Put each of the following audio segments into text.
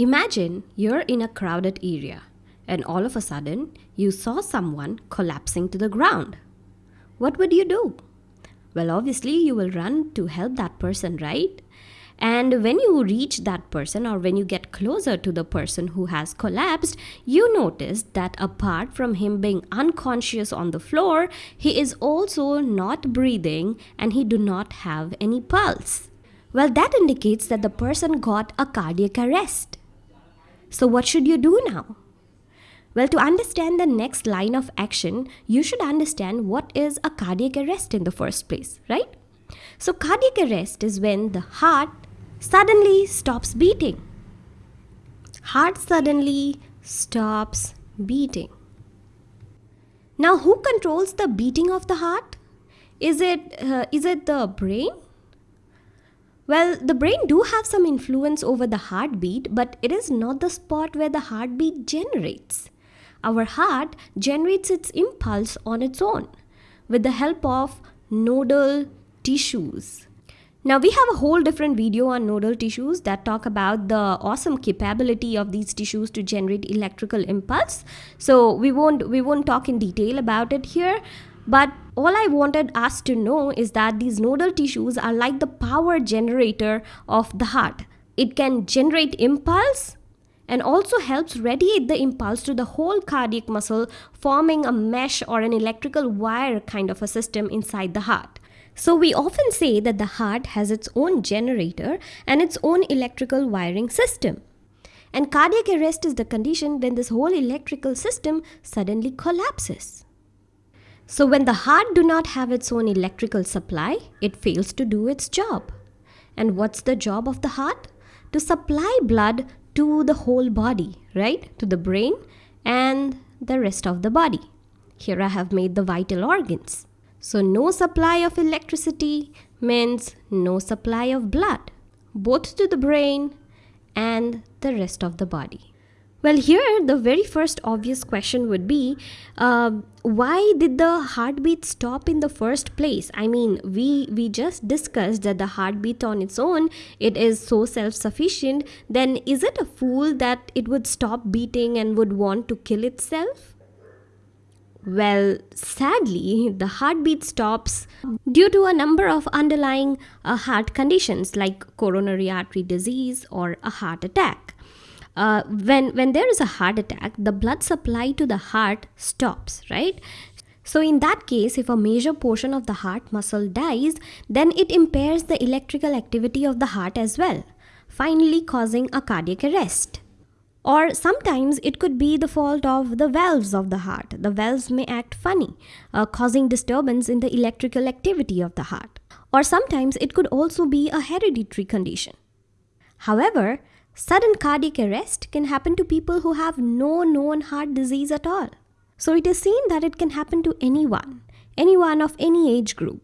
Imagine you're in a crowded area and all of a sudden you saw someone collapsing to the ground. What would you do? Well, obviously, you will run to help that person, right? And when you reach that person or when you get closer to the person who has collapsed, you notice that apart from him being unconscious on the floor, he is also not breathing and he do not have any pulse. Well, that indicates that the person got a cardiac arrest. So what should you do now? Well, to understand the next line of action, you should understand what is a cardiac arrest in the first place, right? So cardiac arrest is when the heart suddenly stops beating. Heart suddenly stops beating. Now, who controls the beating of the heart? Is it, uh, is it the brain? Well, the brain do have some influence over the heartbeat, but it is not the spot where the heartbeat generates. Our heart generates its impulse on its own with the help of nodal tissues. Now we have a whole different video on nodal tissues that talk about the awesome capability of these tissues to generate electrical impulse. So we won't we won't talk in detail about it here. But all I wanted us to know is that these nodal tissues are like the power generator of the heart. It can generate impulse and also helps radiate the impulse to the whole cardiac muscle, forming a mesh or an electrical wire kind of a system inside the heart. So we often say that the heart has its own generator and its own electrical wiring system. And cardiac arrest is the condition when this whole electrical system suddenly collapses. So when the heart do not have its own electrical supply, it fails to do its job. And what's the job of the heart? To supply blood to the whole body, right? To the brain and the rest of the body. Here I have made the vital organs. So no supply of electricity means no supply of blood, both to the brain and the rest of the body. Well, here the very first obvious question would be uh, why did the heartbeat stop in the first place? I mean, we we just discussed that the heartbeat on its own it is so self-sufficient. Then is it a fool that it would stop beating and would want to kill itself? Well, sadly, the heartbeat stops due to a number of underlying uh, heart conditions like coronary artery disease or a heart attack. Uh, when, when there is a heart attack, the blood supply to the heart stops, right? So, in that case, if a major portion of the heart muscle dies, then it impairs the electrical activity of the heart as well, finally causing a cardiac arrest. Or sometimes it could be the fault of the valves of the heart. The valves may act funny, uh, causing disturbance in the electrical activity of the heart. Or sometimes it could also be a hereditary condition. However, sudden cardiac arrest can happen to people who have no known heart disease at all. So it is seen that it can happen to anyone, anyone of any age group.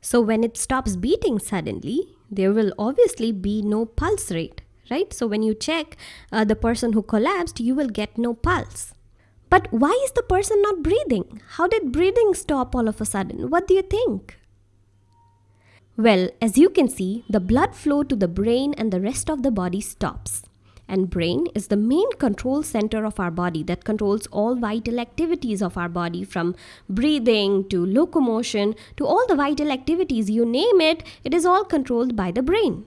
So when it stops beating suddenly, there will obviously be no pulse rate right? So when you check uh, the person who collapsed, you will get no pulse. But why is the person not breathing? How did breathing stop all of a sudden? What do you think? Well, as you can see, the blood flow to the brain and the rest of the body stops. And brain is the main control center of our body that controls all vital activities of our body from breathing to locomotion to all the vital activities you name it, it is all controlled by the brain.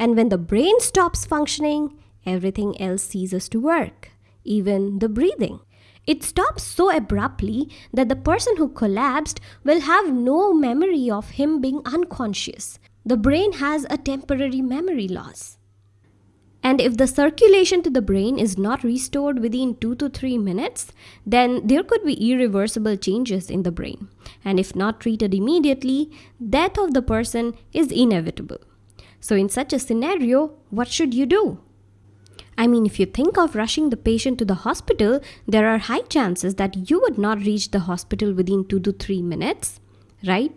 And when the brain stops functioning, everything else ceases to work, even the breathing. It stops so abruptly that the person who collapsed will have no memory of him being unconscious. The brain has a temporary memory loss. And if the circulation to the brain is not restored within 2 to 3 minutes, then there could be irreversible changes in the brain. And if not treated immediately, death of the person is inevitable. So, in such a scenario, what should you do? I mean, if you think of rushing the patient to the hospital, there are high chances that you would not reach the hospital within 2 to 3 minutes, right?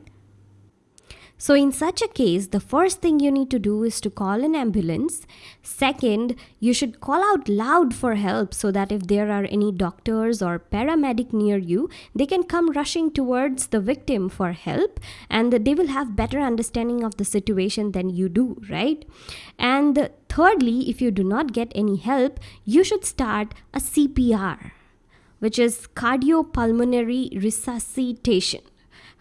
So, in such a case, the first thing you need to do is to call an ambulance. Second, you should call out loud for help so that if there are any doctors or paramedic near you, they can come rushing towards the victim for help and they will have better understanding of the situation than you do, right? And thirdly, if you do not get any help, you should start a CPR, which is cardiopulmonary resuscitation.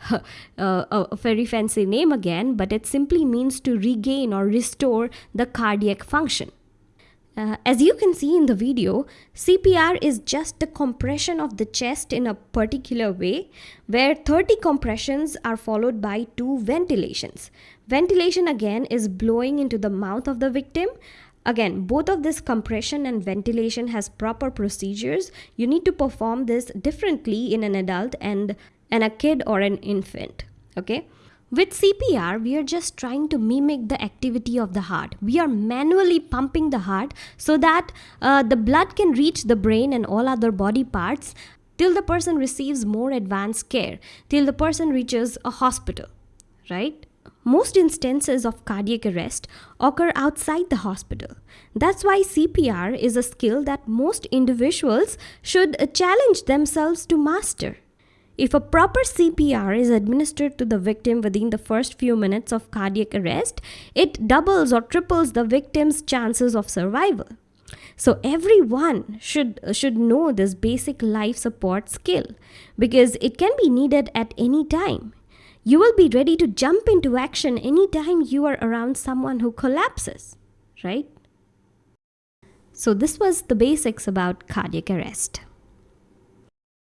uh, a very fancy name again, but it simply means to regain or restore the cardiac function. Uh, as you can see in the video, CPR is just the compression of the chest in a particular way, where 30 compressions are followed by two ventilations. Ventilation again is blowing into the mouth of the victim. Again, both of this compression and ventilation has proper procedures. You need to perform this differently in an adult and and a kid or an infant. Okay. With CPR, we are just trying to mimic the activity of the heart. We are manually pumping the heart so that uh, the blood can reach the brain and all other body parts till the person receives more advanced care, till the person reaches a hospital, right? Most instances of cardiac arrest occur outside the hospital. That's why CPR is a skill that most individuals should uh, challenge themselves to master. If a proper CPR is administered to the victim within the first few minutes of cardiac arrest, it doubles or triples the victim's chances of survival. So everyone should uh, should know this basic life support skill because it can be needed at any time. You will be ready to jump into action anytime you are around someone who collapses, right? So this was the basics about cardiac arrest.